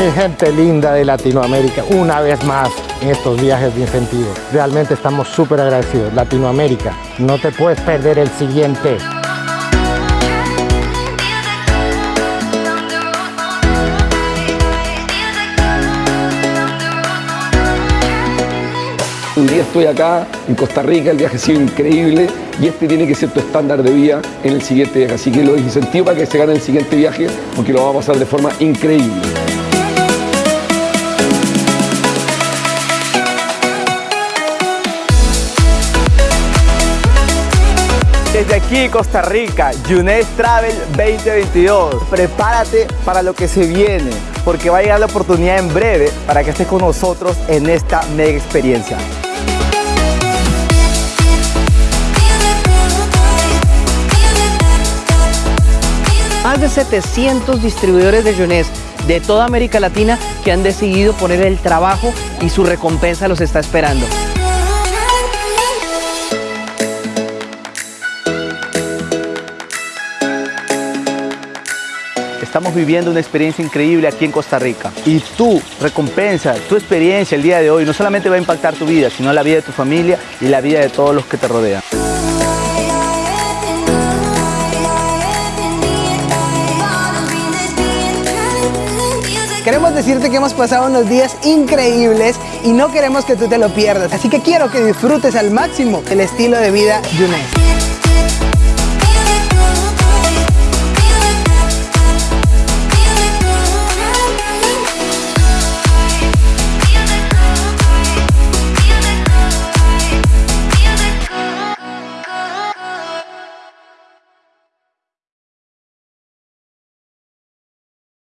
Mi gente linda de Latinoamérica, una vez más en estos viajes de incentivo. Realmente estamos súper agradecidos. Latinoamérica, no te puedes perder el siguiente. Un día estoy acá en Costa Rica, el viaje ha sido increíble y este tiene que ser tu estándar de vida en el siguiente viaje. Así que los incentivo para que se gane el siguiente viaje porque lo vamos a pasar de forma increíble. Desde aquí, Costa Rica, Yunes Travel 2022. Prepárate para lo que se viene, porque va a llegar la oportunidad en breve para que estés con nosotros en esta mega experiencia. Más de 700 distribuidores de Yonés de toda América Latina que han decidido poner el trabajo y su recompensa los está esperando. Estamos viviendo una experiencia increíble aquí en Costa Rica. Y tu recompensa, tu experiencia el día de hoy no solamente va a impactar tu vida, sino la vida de tu familia y la vida de todos los que te rodean. Queremos decirte que hemos pasado unos días increíbles y no queremos que tú te lo pierdas. Así que quiero que disfrutes al máximo el estilo de vida Yunes.